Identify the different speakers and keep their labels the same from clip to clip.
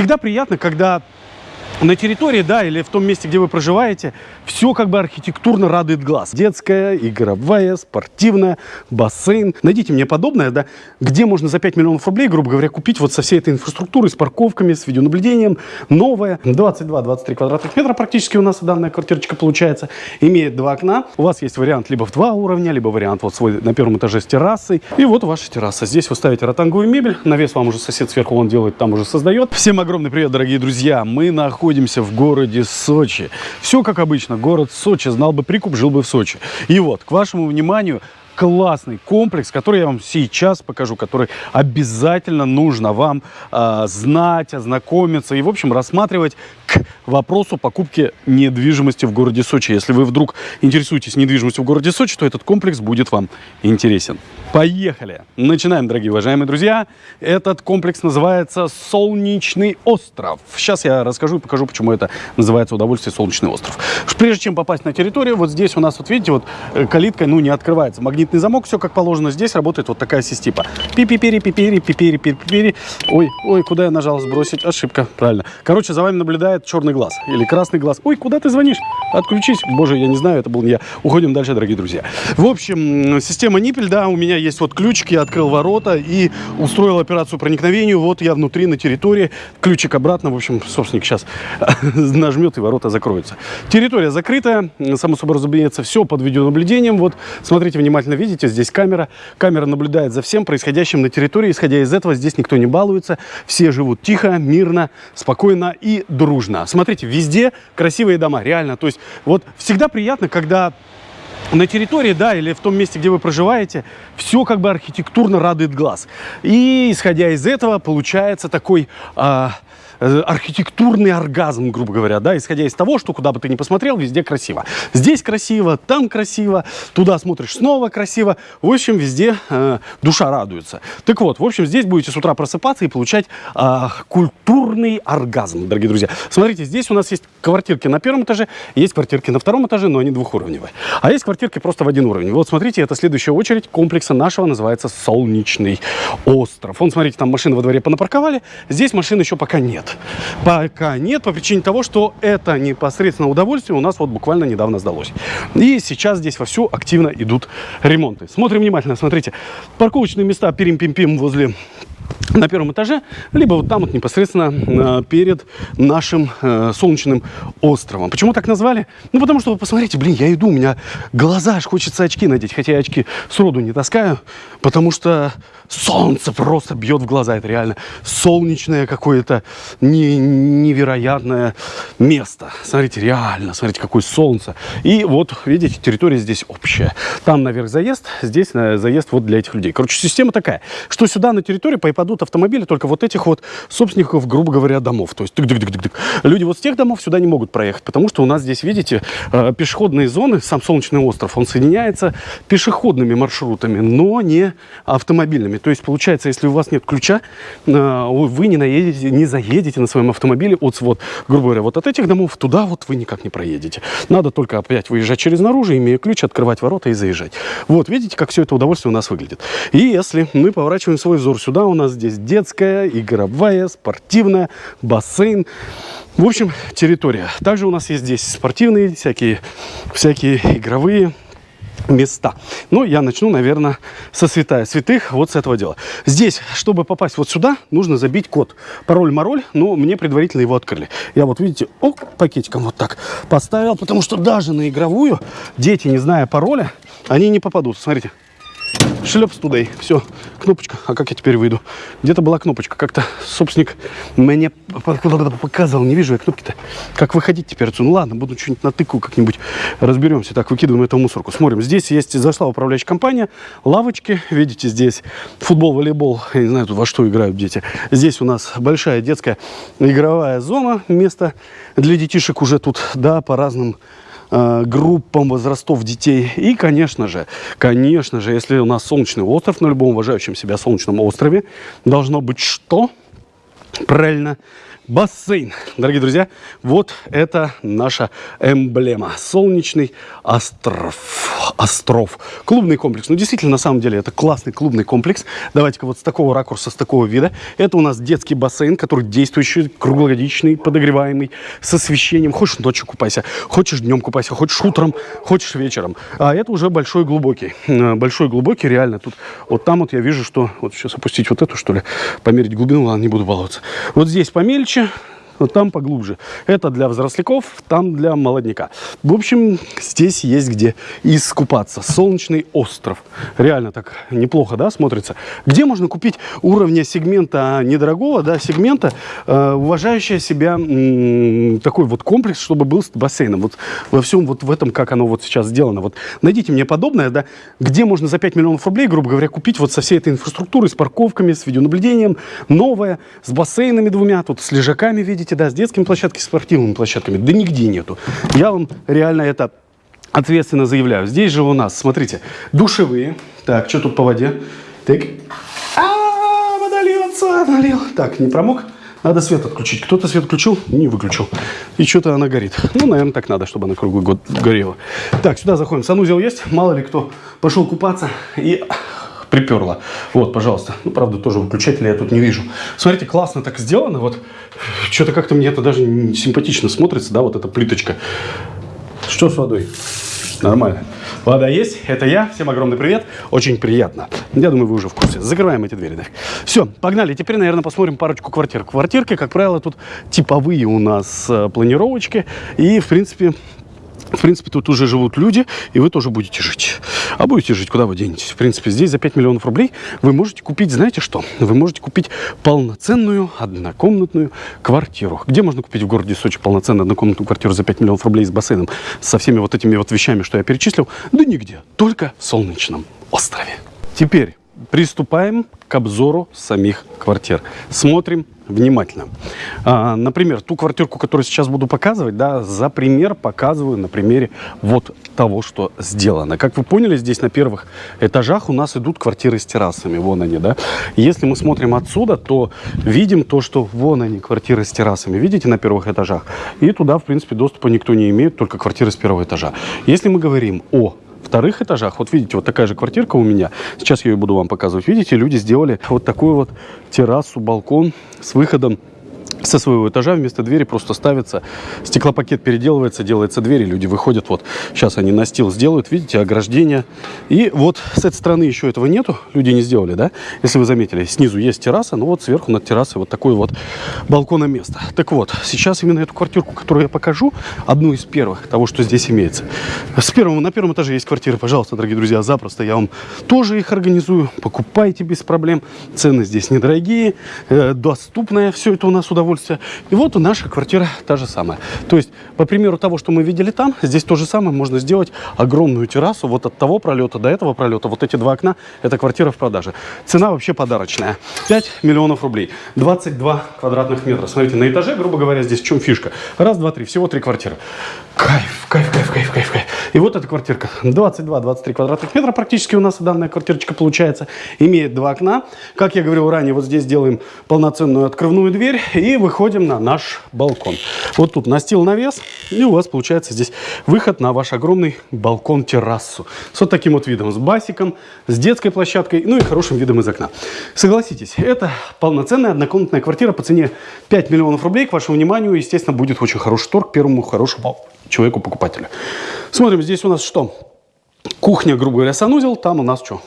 Speaker 1: всегда приятно, когда на территории, да, или в том месте, где вы проживаете, все как бы архитектурно радует глаз. Детская, игровая, спортивная, бассейн. Найдите мне подобное, да, где можно за 5 миллионов рублей, грубо говоря, купить вот со всей этой инфраструктурой, с парковками, с видеонаблюдением, новое. 22-23 квадратных метра практически у нас данная квартирочка получается. Имеет два окна. У вас есть вариант либо в два уровня, либо вариант вот свой на первом этаже с террасой. И вот ваша терраса. Здесь вы ставите ротанговую мебель. Навес вам уже сосед сверху он делает, там уже создает. Всем огромный привет, дорогие друзья. Мы находимся находимся в городе Сочи. Все как обычно, город Сочи, знал бы прикуп, жил бы в Сочи. И вот, к вашему вниманию, классный комплекс, который я вам сейчас покажу, который обязательно нужно вам э, знать, ознакомиться и, в общем, рассматривать к вопросу покупки недвижимости в городе Сочи. Если вы вдруг интересуетесь недвижимостью в городе Сочи, то этот комплекс будет вам интересен. Поехали! Начинаем, дорогие уважаемые друзья. Этот комплекс называется Солнечный остров. Сейчас я расскажу и покажу, почему это называется удовольствие Солнечный остров. Прежде чем попасть на территорию, вот здесь у нас, вот видите, вот э, калитка, ну, не открывается. Магнит магнитный замок, все как положено. Здесь работает вот такая система. Пи-пи-пери, пи-пери, пи-пери, пи-пери. Ой, ой, куда я нажал сбросить? Ошибка, правильно. Короче, за вами наблюдает черный глаз или красный глаз. Ой, куда ты звонишь? Отключись. Боже, я не знаю, это был не я. Уходим дальше, дорогие друзья. В общем, система Ниппель, да, у меня есть вот ключик, я открыл ворота и устроил операцию проникновения. Вот я внутри, на территории. Ключик обратно, в общем, собственник сейчас нажмет и ворота закроются. Территория закрытая, само собой разумеется, все под видеонаблюдением. Вот, смотрите внимательно видите, здесь камера. Камера наблюдает за всем происходящим на территории. Исходя из этого, здесь никто не балуется. Все живут тихо, мирно, спокойно и дружно. Смотрите, везде красивые дома, реально. То есть вот всегда приятно, когда на территории, да, или в том месте, где вы проживаете, все как бы архитектурно радует глаз. И исходя из этого, получается такой... Э, архитектурный оргазм, грубо говоря, да, исходя из того, что куда бы ты ни посмотрел, везде красиво. Здесь красиво, там красиво, туда смотришь снова красиво. В общем, везде э, душа радуется. Так вот, в общем, здесь будете с утра просыпаться и получать э, культурный оргазм, дорогие друзья. Смотрите, здесь у нас есть квартирки на первом этаже, есть квартирки на втором этаже, но они двухуровневые. А есть квартирки просто в один уровень. Вот смотрите, это следующая очередь комплекса нашего называется Солнечный остров. Вон, смотрите, там машины во дворе понапарковали, здесь машин еще пока нет. Пока нет, по причине того, что это непосредственно удовольствие у нас вот буквально недавно сдалось. И сейчас здесь вовсю активно идут ремонты. Смотрим внимательно, смотрите. Парковочные места пирим-пим-пим возле на первом этаже, либо вот там вот непосредственно э, перед нашим э, солнечным островом. Почему так назвали? Ну, потому что, вы посмотрите, блин, я иду, у меня глаза, аж хочется очки надеть, хотя я очки сроду не таскаю, потому что солнце просто бьет в глаза, это реально солнечное какое-то не, невероятное место. Смотрите, реально, смотрите, какое солнце. И вот, видите, территория здесь общая. Там наверх заезд, здесь э, заезд вот для этих людей. Короче, система такая, что сюда на территорию попадут автомобили только вот этих вот собственников, грубо говоря, домов. То есть тык -тык -тык -тык -тык. люди вот с тех домов сюда не могут проехать, потому что у нас здесь, видите, э, пешеходные зоны, сам Солнечный остров, он соединяется пешеходными маршрутами, но не автомобильными. То есть, получается, если у вас нет ключа, э, вы не, наедете, не заедете на своем автомобиле от, вот, грубо говоря, вот от этих домов туда вот вы никак не проедете. Надо только опять выезжать через наружу, имея ключ, открывать ворота и заезжать. Вот, видите, как все это удовольствие у нас выглядит. И если мы поворачиваем свой взор сюда, у нас здесь детская, игровая, спортивная, бассейн. В общем, территория. Также у нас есть здесь спортивные, всякие, всякие игровые места. Ну, я начну, наверное, со святая святых, вот с этого дела. Здесь, чтобы попасть вот сюда, нужно забить код. Пароль-мароль, но мне предварительно его открыли. Я вот, видите, о, пакетиком вот так поставил, потому что даже на игровую дети, не зная пароля, они не попадут. Смотрите. Шлепс туда. Все, кнопочка. А как я теперь выйду? Где-то была кнопочка. Как-то собственник мне показывал. Не вижу я кнопки-то. Как выходить теперь отсюда? Ну ладно, буду что-нибудь натыкаю как-нибудь. Разберемся. Так, выкидываем эту мусорку. Смотрим. Здесь есть, зашла управляющая компания. Лавочки. Видите, здесь футбол, волейбол. Я не знаю, тут во что играют дети. Здесь у нас большая детская игровая зона. Место для детишек уже тут, да, по разным группам возрастов детей. И, конечно же, конечно же, если у нас солнечный остров, на любом уважающем себя солнечном острове, должно быть что? Правильно, бассейн. Дорогие друзья, вот это наша эмблема. Солнечный остров. Остров. Клубный комплекс. Ну, действительно, на самом деле, это классный клубный комплекс. Давайте-ка вот с такого ракурса, с такого вида. Это у нас детский бассейн, который действующий, круглогодичный, подогреваемый, с освещением. Хочешь ночью купайся, хочешь днем купайся, хочешь утром, хочешь вечером. А это уже большой глубокий. Э, большой глубокий, реально. Тут вот там вот я вижу, что... Вот сейчас опустить вот эту, что ли, померить глубину, ладно, не буду баловаться. Вот здесь помельче, you. Вот там поглубже. Это для взросляков, там для молодняка. В общем, здесь есть где искупаться. Солнечный остров. Реально так неплохо, да, смотрится. Где можно купить уровня сегмента недорогого, да, сегмента, э, уважающего себя такой вот комплекс, чтобы был с бассейном. Вот во всем вот в этом, как оно вот сейчас сделано. Вот найдите мне подобное, да, где можно за 5 миллионов рублей, грубо говоря, купить вот со всей этой инфраструктурой, с парковками, с видеонаблюдением, новое, с бассейнами двумя, тут с лежаками, видите, видите, да, с детскими площадками, спортивными площадками, да нигде нету. Я вам реально это ответственно заявляю. Здесь же у нас, смотрите, душевые. Так, что тут по воде? Так. А, -а, -а налил. Так, не промок? Надо свет отключить. Кто-то свет включил, не выключил. И что-то она горит. Ну, наверное, так надо, чтобы она круглый год горела. Так, сюда заходим. Санузел есть. Мало ли кто пошел купаться и приперло. Вот, пожалуйста. Ну, правда, тоже выключателя я тут не вижу. Смотрите, классно так сделано. Вот, что-то как-то мне это даже симпатично смотрится, да, вот эта плиточка. Что с водой? Нормально. Вода есть, это я. Всем огромный привет. Очень приятно. Я думаю, вы уже в курсе. Закрываем эти двери. Да. Все, погнали. Теперь, наверное, посмотрим парочку квартир. Квартирки, как правило, тут типовые у нас э, планировочки. И, в принципе, в принципе, тут уже живут люди, и вы тоже будете жить. А будете жить, куда вы денетесь? В принципе, здесь за 5 миллионов рублей вы можете купить, знаете что? Вы можете купить полноценную однокомнатную квартиру. Где можно купить в городе Сочи полноценную однокомнатную квартиру за 5 миллионов рублей с бассейном? Со всеми вот этими вот вещами, что я перечислил? Да нигде. Только в Солнечном острове. Теперь приступаем к обзору самих квартир. Смотрим внимательно. А, например, ту квартирку, которую сейчас буду показывать, да, за пример показываю на примере вот того, что сделано. Как вы поняли, здесь на первых этажах у нас идут квартиры с террасами. Вон они, да. Если мы смотрим отсюда, то видим то, что вон они, квартиры с террасами. Видите, на первых этажах? И туда, в принципе, доступа никто не имеет, только квартиры с первого этажа. Если мы говорим о вторых этажах, вот видите, вот такая же квартирка у меня, сейчас я ее буду вам показывать, видите, люди сделали вот такую вот террасу, балкон с выходом со своего этажа вместо двери просто ставится, стеклопакет переделывается, делается дверь, люди выходят, вот, сейчас они настил сделают, видите, ограждение. И вот с этой стороны еще этого нету, люди не сделали, да, если вы заметили, снизу есть терраса, но вот сверху над террасой вот такое вот балкона место. Так вот, сейчас именно эту квартирку, которую я покажу, одну из первых, того, что здесь имеется. С первого, на первом этаже есть квартиры, пожалуйста, дорогие друзья, запросто я вам тоже их организую, покупайте без проблем, цены здесь недорогие, э, доступное все это у нас удовольствие удовольствие. И вот наша квартира та же самая. То есть, по примеру того, что мы видели там, здесь то же самое можно сделать огромную террасу. Вот от того пролета до этого пролета, вот эти два окна, это квартира в продаже. Цена вообще подарочная. 5 миллионов рублей. 22 квадратных метра. Смотрите, на этаже, грубо говоря, здесь в чем фишка? Раз, два, три. Всего три квартиры. Кайф, кайф, кайф, кайф, кайф, кайф. И вот эта квартирка. 22-23 квадратных метра практически у нас данная квартирочка получается. Имеет два окна. Как я говорил ранее, вот здесь делаем полноценную открывную дверь. И выходим на наш балкон. Вот тут настил навес, и у вас получается здесь выход на ваш огромный балкон-террасу. С вот таким вот видом, с басиком, с детской площадкой, ну и хорошим видом из окна. Согласитесь, это полноценная однокомнатная квартира по цене 5 миллионов рублей. К вашему вниманию, естественно, будет очень хороший торг первому хорошему человеку-покупателю. Смотрим, здесь у нас что? Кухня, грубо говоря, санузел, там у нас что?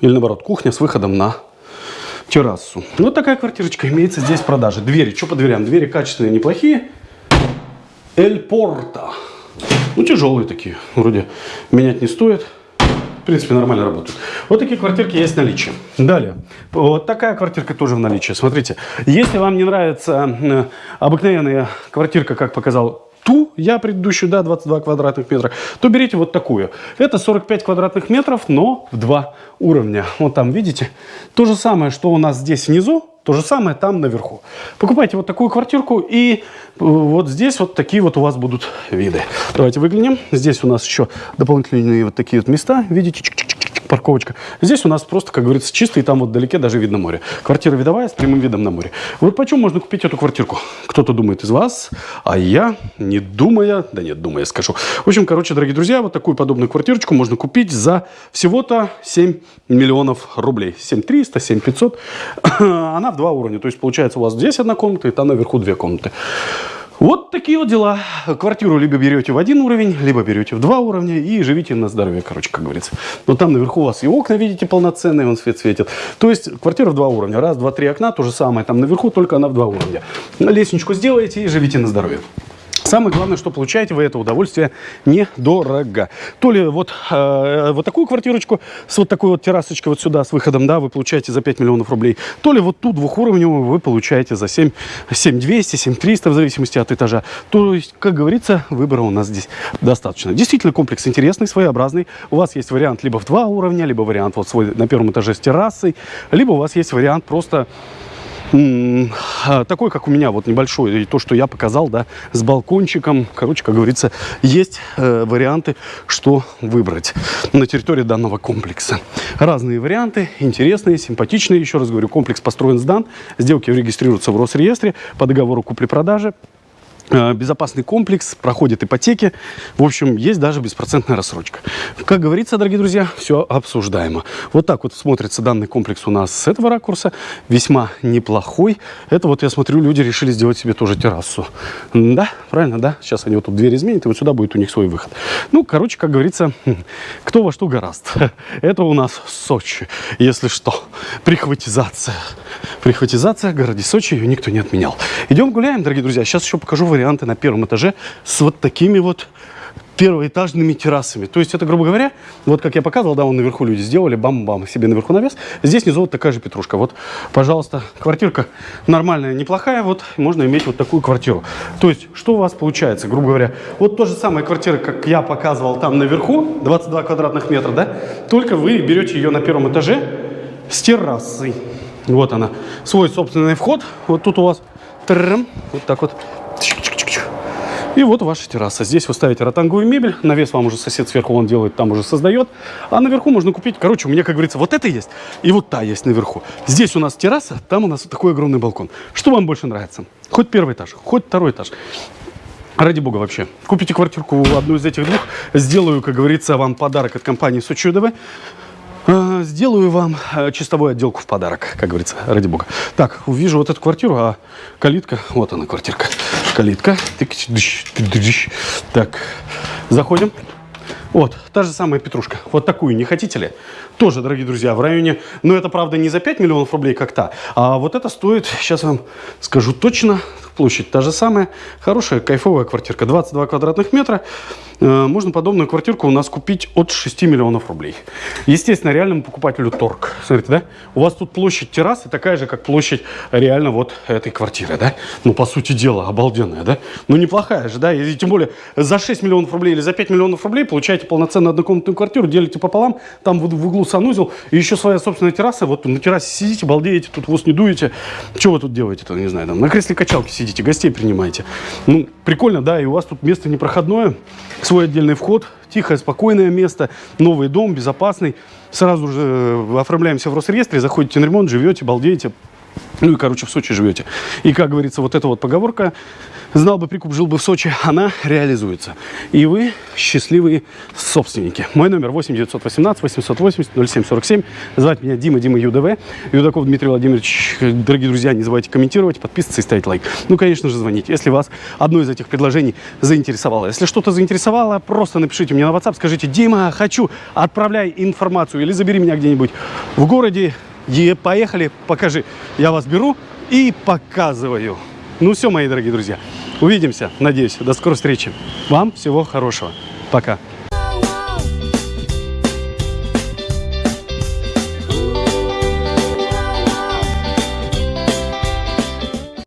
Speaker 1: Или наоборот, кухня с выходом на террасу. Вот такая квартирочка имеется здесь в продаже. Двери, что по дверям? Двери качественные, неплохие. Эль Порта. Ну, тяжелые такие. Вроде менять не стоит. В принципе, нормально работают. Вот такие квартирки есть в наличии. Далее. Вот такая квартирка тоже в наличии. Смотрите, если вам не нравится обыкновенная квартирка, как показал ту, я предыдущую, да, 22 квадратных метра, то берите вот такую. Это 45 квадратных метров, но в два уровня. Вот там, видите? То же самое, что у нас здесь внизу, то же самое там наверху. Покупайте вот такую квартирку, и э, вот здесь вот такие вот у вас будут виды. Давайте выглянем. Здесь у нас еще дополнительные вот такие вот места. Видите, чик -чик -чик парковочка. Здесь у нас просто, как говорится, чисто, и там вот вдалеке даже видно море. Квартира видовая с прямым видом на море. Вот почем можно купить эту квартирку? Кто-то думает из вас, а я, не думая, да нет, думая, скажу. В общем, короче, дорогие друзья, вот такую подобную квартирочку можно купить за всего-то 7 миллионов рублей. 7300, 7500. Она в два уровня. То есть, получается, у вас здесь одна комната, и там наверху две комнаты. Вот такие вот дела. Квартиру либо берете в один уровень, либо берете в два уровня и живите на здоровье, короче, как говорится. Но там наверху у вас и окна, видите, полноценные, он свет светит. То есть квартира в два уровня. Раз, два, три окна, то же самое. Там наверху, только она в два уровня. Лестничку сделаете и живите на здоровье. Самое главное, что получаете вы это удовольствие недорого. То ли вот, э, вот такую квартирочку с вот такой вот террасочкой вот сюда с выходом, да, вы получаете за 5 миллионов рублей, то ли вот ту двухуровневую вы получаете за 7, 7200, 7300 в зависимости от этажа. То есть, как говорится, выбора у нас здесь достаточно. Действительно, комплекс интересный, своеобразный. У вас есть вариант либо в два уровня, либо вариант вот свой на первом этаже с террасой, либо у вас есть вариант просто такой, как у меня, вот небольшой, и то, что я показал, да, с балкончиком. Короче, как говорится, есть э, варианты, что выбрать на территории данного комплекса. Разные варианты, интересные, симпатичные. Еще раз говорю, комплекс построен, сдан. Сделки регистрируются в Росреестре по договору купли-продажи. Э, безопасный комплекс, проходит ипотеки. В общем, есть даже беспроцентная рассрочка. Как говорится, дорогие друзья, все обсуждаемо. Вот так вот смотрится данный комплекс у нас с этого ракурса. Весьма неплохой. Это вот, я смотрю, люди решили сделать себе тоже террасу. Да, правильно, да? Сейчас они вот тут дверь изменят, и вот сюда будет у них свой выход. Ну, короче, как говорится, кто во что гораст. Это у нас Сочи, если что. Прихватизация. Прихватизация в городе Сочи, ее никто не отменял. Идем гуляем, дорогие друзья. Сейчас еще покажу варианты на первом этаже с вот такими вот первоэтажными террасами. То есть это, грубо говоря, вот как я показывал, да, вон наверху люди сделали, бам-бам, себе наверху навес. Здесь внизу вот такая же петрушка. Вот, пожалуйста, квартирка нормальная, неплохая, вот, можно иметь вот такую квартиру. То есть, что у вас получается, грубо говоря, вот то же самая квартира, как я показывал там наверху, 22 квадратных метра, да, только вы берете ее на первом этаже с террасой. Вот она, свой собственный вход, вот тут у вас, вот так вот, и вот ваша терраса. Здесь вы ставите ротанговую мебель. Навес вам уже сосед сверху он делает, там уже создает. А наверху можно купить. Короче, у меня, как говорится, вот это есть. И вот та есть наверху. Здесь у нас терраса, там у нас такой огромный балкон. Что вам больше нравится? Хоть первый этаж, хоть второй этаж. Ради бога вообще. Купите квартирку одну из этих двух. Сделаю, как говорится, вам подарок от компании УДВ. А, сделаю вам э, чистовую отделку в подарок, как говорится, ради бога. Так, увижу вот эту квартиру, а калитка, вот она квартирка, калитка. Так, заходим. Вот, та же самая петрушка. Вот такую не хотите ли? Тоже, дорогие друзья, в районе... Но это, правда, не за 5 миллионов рублей как то А вот это стоит, сейчас вам скажу точно, площадь та же самая. Хорошая, кайфовая квартирка. 22 квадратных метра. Э, можно подобную квартирку у нас купить от 6 миллионов рублей. Естественно, реальному покупателю торг. Смотрите, да? У вас тут площадь террасы такая же, как площадь реально вот этой квартиры, да? Ну, по сути дела, обалденная, да? Ну, неплохая же, да? И тем более за 6 миллионов рублей или за 5 миллионов рублей получаете полноценную однокомнатную квартиру, делите пополам, там в, в углу санузел, и еще своя собственная терраса. Вот на террасе сидите, балдеете, тут вас не дуете. Что вы тут делаете-то, не знаю, там на кресле качалки сидите, гостей принимаете. Ну, прикольно, да, и у вас тут место непроходное, свой отдельный вход, тихое, спокойное место, новый дом, безопасный. Сразу же э, оформляемся в Росреестре, заходите на ремонт, живете, балдеете. Ну и, короче, в Сочи живете. И, как говорится, вот эта вот поговорка Знал бы прикуп, жил бы в Сочи, она реализуется. И вы счастливые собственники. Мой номер 8 918 880 0747. Звать меня Дима, Дима ЮДВ. Юдаков Дмитрий Владимирович. Дорогие друзья, не забывайте комментировать, подписываться и ставить лайк. Ну, конечно же, звоните, если вас одно из этих предложений заинтересовало. Если что-то заинтересовало, просто напишите мне на WhatsApp, скажите, Дима, хочу, отправляй информацию или забери меня где-нибудь в городе. И поехали, покажи. Я вас беру и показываю. Ну все, мои дорогие друзья, увидимся, надеюсь. До скорой встречи. Вам всего хорошего. Пока.